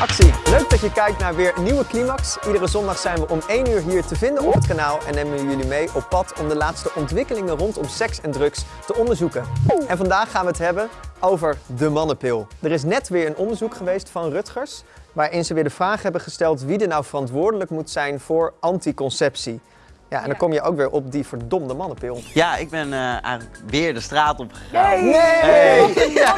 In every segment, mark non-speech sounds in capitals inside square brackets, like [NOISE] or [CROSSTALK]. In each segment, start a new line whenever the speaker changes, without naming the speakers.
Actie! Leuk dat je kijkt naar weer nieuwe Climax. Iedere zondag zijn we om 1 uur hier te vinden op het kanaal en nemen we jullie mee op pad om de laatste ontwikkelingen rondom seks en drugs te onderzoeken. En vandaag gaan we het hebben over de mannenpil. Er is net weer een onderzoek geweest van Rutgers waarin ze weer de vraag hebben gesteld wie er nou verantwoordelijk moet zijn voor anticonceptie. Ja, en dan kom je ook weer op die verdomde mannenpil.
Ja, ik ben eh, eigenlijk weer de straat op gegaan.
Nee!
Hey.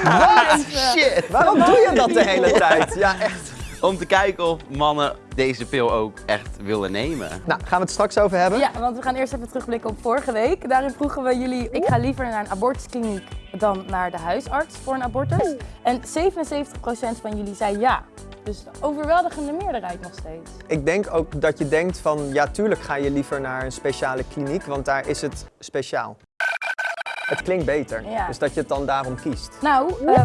Wat? Shit! Waarom doe je dat de hele tijd? Ja, echt.
Om te kijken of mannen deze pil ook echt willen nemen.
Nou, gaan we het straks over hebben?
Ja, want we gaan eerst even terugblikken op vorige week. Daarin vroegen we jullie, ik ga liever naar een abortuskliniek dan naar de huisarts voor een abortus. En 77% van jullie zei ja. Dus de overweldigende meerderheid nog steeds.
Ik denk ook dat je denkt van, ja tuurlijk ga je liever naar een speciale kliniek, want daar is het speciaal. Het klinkt beter,
Ja.
dus dat je het dan daarom kiest.
Nou, eh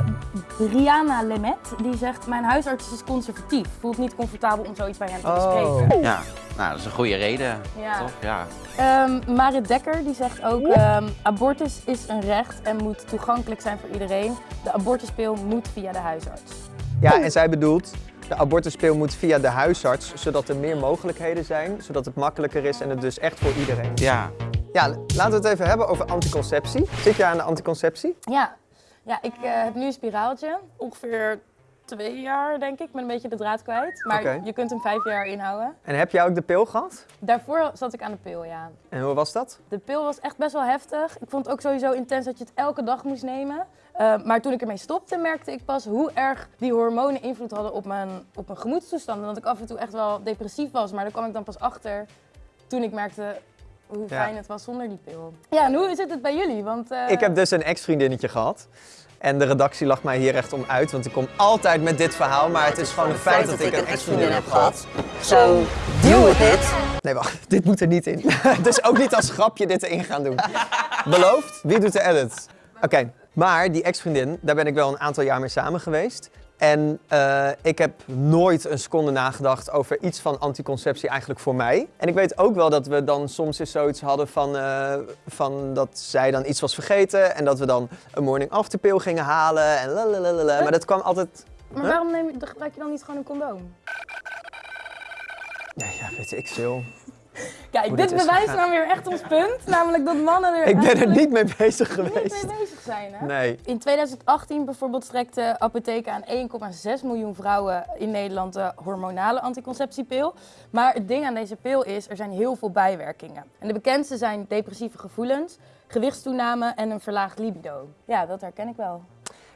Rihanna Lemet, die zegt, mijn huisarts is conservatief. Voelt niet comfortabel om zoiets bij hem te bespreken.
Ja, nou dat is een goede reden.
Ja.
Toch? Ja.
Ehm, Marit Dekker die zegt ook, ehm, abortus is een recht en moet toegankelijk zijn voor iedereen. De abortuspil moet via de huisarts.
Ja, en zij bedoelt, de abortuspeel moet via de huisarts, zodat er meer mogelijkheden zijn, zodat het makkelijker is en het dus echt voor iedereen.
ja.
Ja, laten we het even hebben over anticonceptie. Zit je aan de anticonceptie?
Ja, ja ik eh, heb nu een spiraaltje. Ongeveer twee jaar, denk ik. Ik ben een beetje de draad kwijt. Maar je kunt hem vijf jaar inhouden.
En heb jij ook de pil gehad?
Daarvoor zat ik aan de pil, ja.
En hoe was dat?
De pil was echt best wel heftig. Ik vond het ook sowieso intens dat je het elke dag moest nemen. Eh, maar toen ik ermee stopte, merkte ik pas hoe erg die hormonen invloed hadden op mijn, op mijn gemoedstoestand. En dat ik af en toe echt wel depressief was. Maar daar kwam ik dan pas achter toen ik merkte hoe
Ja.
fijn het was zonder die pil. Ja, en hoe zit het bij jullie? Want, eh,
Ik heb dus een ex-vriendinnetje gehad. En de redactie lacht mij hier echt om uit, want ik kom altijd met dit verhaal. Maar het is gewoon een feit dat ik een ex-vriendin heb gehad.
So deal with it.
Nee, wacht, dit moet er niet in. [LAUGHS] dus ook niet als grapje dit erin gaan doen. Beloofd? Wie doet de edit? Oké, maar die ex-vriendin, daar ben ik wel een aantal jaar mee samen geweest. En eh, ik heb nooit een seconde nagedacht over iets van anticonceptie eigenlijk voor mij. En ik weet ook wel dat we dan soms eens zoiets hadden van, eh, van dat zij dan iets was vergeten. En dat we dan een morning after pill gingen halen en lalalala. Maar dat kwam altijd...
Maar
Huh?
waarom neem, je- gebruik je dan niet gewoon een condoom?
Ja, ja weet ik veel. [LAUGHS]
Kijk,
Hoe
dit bewijst nou weer echt ons punt. Namelijk dat mannen er [LAUGHS]
Ik ben er niet mee bezig
niet
geweest.
mee bezig zijn. Hè?
Nee.
In 2018 bijvoorbeeld strekte apotheken aan 1,6 miljoen vrouwen in Nederland de hormonale anticonceptiepil. Maar het ding aan deze pil is, er zijn heel veel bijwerkingen. En de bekendste zijn depressieve gevoelens, gewichtstoename en een verlaagd libido. Ja, dat herken ik wel.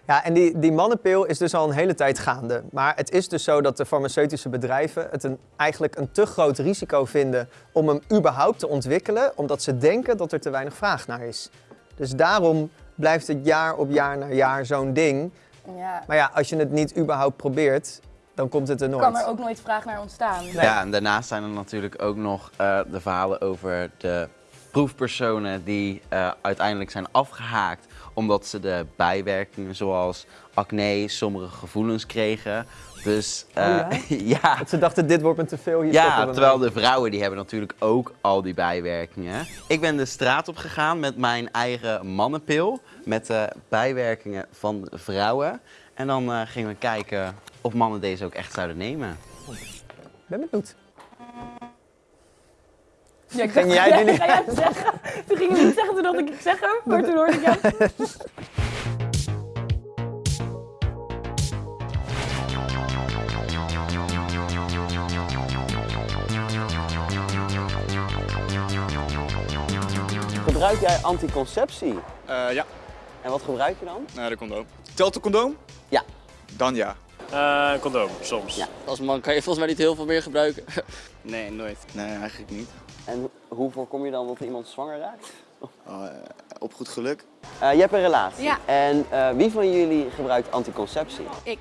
Ja, en die, die mannenpil is dus al een hele tijd gaande. Maar het is dus zo dat de farmaceutische bedrijven het een, eigenlijk een te groot risico vinden om hem überhaupt te ontwikkelen, omdat ze denken dat er te weinig vraag naar is. Dus daarom blijft het jaar op jaar na jaar zo'n ding.
Ja,
Maar ja, als je het niet überhaupt probeert, dan komt het er nooit.
kan er ook nooit vraag naar ontstaan.
Nee.
ja, en daarnaast zijn er natuurlijk ook nog eh, de verhalen over de proefpersonen die eh, uiteindelijk zijn afgehaakt omdat ze de bijwerkingen zoals acne, sommige gevoelens kregen. Dus eh,
Oh
ja. [LAUGHS]
Dat ze dachten, dit wordt me te veel, hier
Ja, terwijl
mee.
de vrouwen die hebben natuurlijk ook al die bijwerkingen. Ik ben de straat op gegaan met mijn eigen mannenpil. Met de bijwerkingen van de vrouwen. En dan eh, gingen we kijken of mannen deze ook echt zouden nemen.
Ik ben benieuwd.
Ja, ik
Ging jij die [LAUGHS] niet-
Ga jij het zeggen? Toen ging je niet zeggen, toen dacht ik, ik zeg hem. Maar toen hoorde ik jou.
Gebruik jij anticonceptie?
Eh, ja,
En wat gebruik je dan?
naar de condoom. Telt de condoom?
Ja.
Dan ja.
Eh, condoom, soms.
Ja.
Als man kan je volgens mij niet heel veel meer gebruiken.
Nee, nooit.
Nee, eigenlijk niet.
En hoe voorkom je dan dat iemand zwanger raakt?
Oh, eh, op goed geluk.
Eh, je hebt een relatie.
Ja.
En eh, wie van jullie gebruikt anticonceptie?
Ik.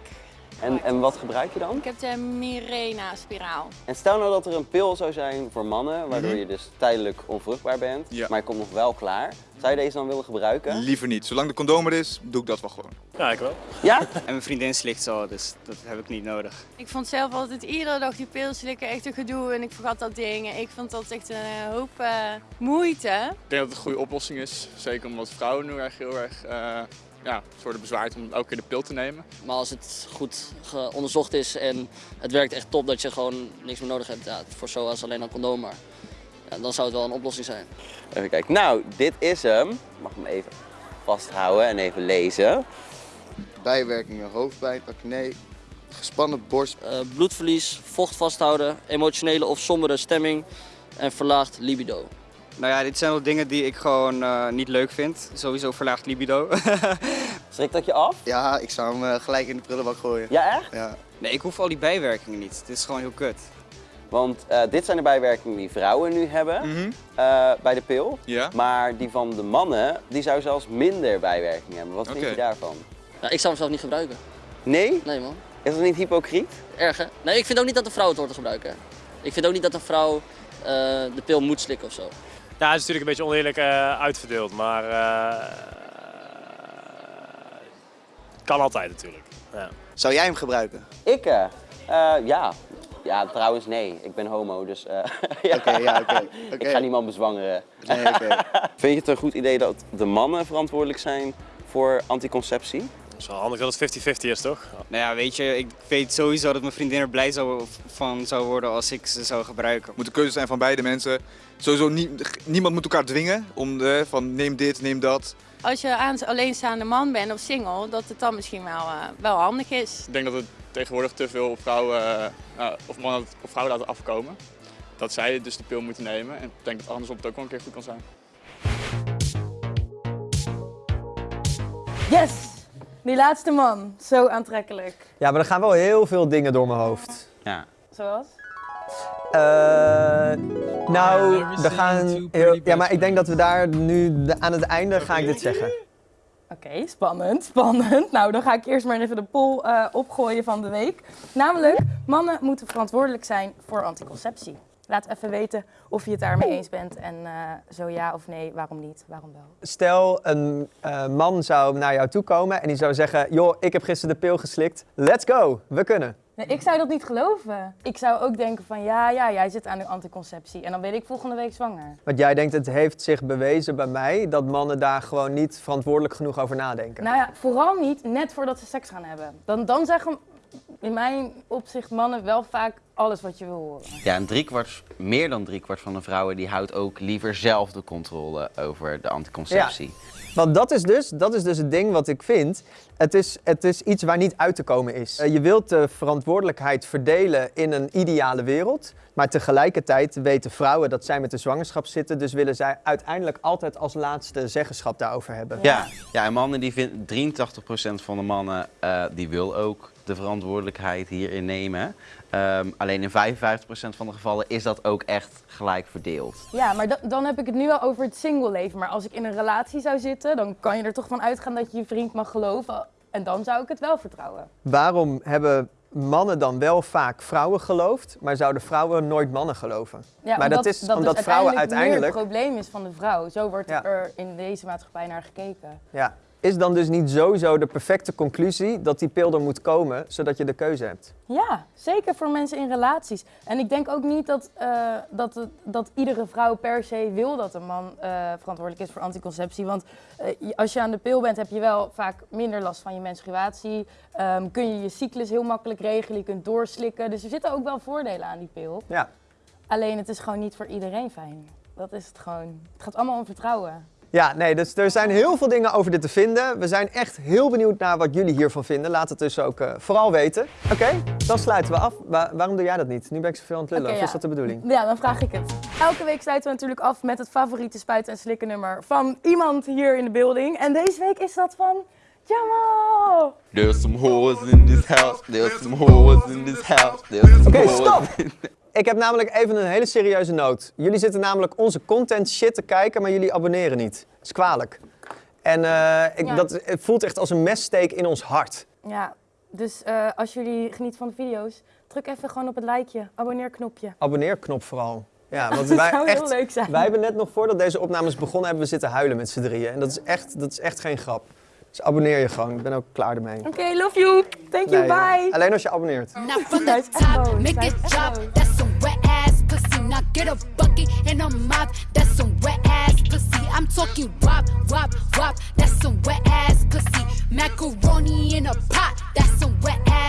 En, en wat gebruik je dan?
Ik heb de Mirena-spiraal.
En stel nou dat er een pil zou zijn voor mannen, waardoor
Mhm.
je dus tijdelijk onvruchtbaar bent,
Ja.
maar je komt nog wel klaar. Zou je deze dan willen gebruiken?
Liever niet. Zolang de condoom er is, doe ik dat wel gewoon.
Ja, ik wel.
Ja? [LAUGHS]
En mijn vriendin slikt zo, dus dat heb ik niet nodig.
Ik vond zelf altijd iedere dag die pil slikken echt een gedoe en ik vergat dat ding. Ik vond dat echt een hoop eh, moeite.
Ik denk dat het een goede oplossing is. Zeker omdat vrouwen nu erg heel erg eh, ja, worden bezwaard om elke keer de pil te nemen.
Maar als het goed onderzocht is en het werkt echt top, dat je gewoon niks meer nodig hebt. Ja, voor zoals alleen een condoom maar. Ja, dan zou het wel een oplossing zijn.
Even kijken. Nou, dit is hem. Ik mag hem even vasthouden en even lezen.
Bijwerkingen, hoofdpijn, acne, gespannen borst.
Eh, bloedverlies, vocht vasthouden, emotionele of sombere stemming en verlaagd libido.
Nou ja, dit zijn wel dingen die ik gewoon eh, niet leuk vind. Sowieso verlaagd libido. [LAUGHS]
Schrikt dat je af?
Ja, ik zou hem eh, gelijk in de prullenbak gooien.
Ja, echt?
Ja.
nee, ik hoef al die bijwerkingen niet. Dit is gewoon heel kut.
Want eh, dit zijn de bijwerkingen die vrouwen nu hebben
Mhm.
eh, bij de pil.
Ja?
Maar die van de mannen, die zou zelfs minder bijwerkingen hebben. Wat vind je daarvan?
Ja, ik zou hem zelf niet gebruiken.
Nee?
Nee man,
Is dat niet hypocriet?
erg hè? Nee, ik vind ook niet dat een vrouw het hoort te gebruiken. Ik vind ook niet dat een vrouw eh, de pil moet slikken of zo.
Ja, het is natuurlijk een beetje oneerlijk eh, uitverdeeld, maar eh, kan altijd natuurlijk. Ja.
Zou jij hem gebruiken?
Ik? eh, ja. Ja, trouwens nee. Ik ben homo, dus eh, [LAUGHS] ja.
Oké, ja, [LAUGHS] oké.
ik ga niemand bezwangeren.
Nee, oké. [LAUGHS]
Vind je het een goed idee dat de mannen verantwoordelijk zijn voor anticonceptie?
Het is wel handig dat het 50-50 is, toch?
Nou ja, weet je, ik weet sowieso dat mijn vriendin er blij zou, van zou worden als ik ze zou gebruiken. Het moet een keuze zijn van beide mensen. Sowieso nie- niemand moet elkaar dwingen om de, van neem dit, neem dat.
Als je aan alleenstaande man bent of single, dat het dan misschien wel, eh, wel handig is.
Ik denk dat het tegenwoordig te veel op vrouwen eh, eh, of mannen op vrouwen laten afkomen. Dat zij dus de pil moeten nemen. En ik denk dat andersom het ook wel een keer goed kan zijn.
Yes! Die laatste man, zo aantrekkelijk.
Ja, maar er gaan wel heel veel dingen door mijn hoofd.
Ja.
Zoals?
Eh, nou, er gaan heel, ja, maar ik denk dat we daar nu de- aan het einde ga ik dit zeggen.
Oké, spannend, spannend. [LAUGHS] Nou, dan ga ik eerst maar even de poll eh, opgooien van de week. Namelijk, mannen moeten verantwoordelijk zijn voor anticonceptie. Laat even weten of je het daarmee eens bent en eh, zo ja of nee, waarom niet, waarom wel.
Stel, een eh, man zou naar jou toe komen en die zou zeggen: Joh, ik heb gisteren de pil geslikt. Let's go, we kunnen.
Nee, ik zou dat niet geloven. Ik zou ook denken van ja, ja, jij zit aan de anticonceptie en dan ben ik volgende week zwanger.
Want jij denkt, het heeft zich bewezen bij mij dat mannen daar gewoon niet verantwoordelijk genoeg over nadenken.
Nou ja, vooral niet net voordat ze seks gaan hebben. Dan, dan zeggen in mijn opzicht mannen wel vaak alles wat je wil horen.
Ja, en driekwart, meer dan driekwart van de vrouwen die houdt ook liever zelf de controle over de anticonceptie.
Want dat is, dus, dat is dus het ding wat ik vind. Het is, het is iets waar niet uit te komen is. Eh, Je wilt de verantwoordelijkheid verdelen in een ideale wereld. Maar tegelijkertijd weten vrouwen dat zij met de zwangerschap zitten. Dus willen zij uiteindelijk altijd als laatste zeggenschap daarover hebben.
Ja, ja en mannen die vinden, 83% van de mannen eh, die wil ook de verantwoordelijkheid hierin nemen. Ehm, alleen in 55% van de gevallen is dat ook echt gelijk verdeeld.
Ja, maar da- dan heb ik het nu wel over het single leven. Maar als ik in een relatie zou zitten, dan kan je er toch van uitgaan dat je je vriend mag geloven. En dan zou ik het wel vertrouwen.
Waarom hebben mannen dan wel vaak vrouwen geloofd, maar zouden vrouwen nooit mannen geloven?
Ja,
Maar dat is omdat vrouwen
meer
uiteindelijk-
het probleem is van de vrouw. Zo wordt
Ja.
er in deze maatschappij naar gekeken.
Ja. Is dan dus niet sowieso de perfecte conclusie dat die pil er moet komen, zodat je de keuze hebt?
Ja, zeker voor mensen in relaties. En ik denk ook niet dat, eh, dat, dat iedere vrouw per se wil dat een man eh, verantwoordelijk is voor anticonceptie. Want eh, als je aan de pil bent, heb je wel vaak minder last van je menstruatie. Ehm, kun je je cyclus heel makkelijk regelen, je kunt doorslikken. Dus er zitten ook wel voordelen aan die pil.
Ja.
Alleen het is gewoon niet voor iedereen fijn. Dat is het gewoon. Het gaat allemaal om vertrouwen.
Ja, nee, dus er zijn heel veel dingen over dit te vinden. We zijn echt heel benieuwd naar wat jullie hiervan vinden. Laat het dus ook eh, vooral weten. Oké, dan sluiten we af. Wa- waarom doe jij dat niet? Nu ben ik zoveel aan het lullen.
Oké,
of is
ja.
dat de bedoeling?
Ja, dan vraag ik het. Elke week sluiten we natuurlijk af met het favoriete spuiten en slikken nummer van iemand hier in de building. En deze week is dat van Jamal.
There's some whores in this house, there's some whores in this house, there's some
Oké, stop! Ik heb namelijk even een hele serieuze noot. Jullie zitten namelijk onze content shit te kijken, maar jullie abonneren niet. Dat is kwalijk. En eh, ik,
Ja.
dat, het voelt echt als een messteek in ons hart.
Ja, dus eh, als jullie genieten van de video's, druk even gewoon op het likeje, abonneerknopje.
Abonneerknop vooral. Ja, [LAUGHS] want
Dat
wij,
zou heel
echt,
leuk zijn.
wij hebben net nog voordat deze opnames begonnen, hebben we zitten huilen met z'n drieën. En dat is echt, dat is echt geen grap. Dus abonneer je gewoon. Ik ben ook klaar ermee.
Oké, love you. Thank you,
Nee,
bye.
Alleen als je abonneert.
Now [LAUGHS] wet ass pussy. Now get a bucket and a mop. That's some wet ass pussy. I'm talking wop, wop, wop. That's some wet ass pussy. Macaroni in a pot. That's some wet ass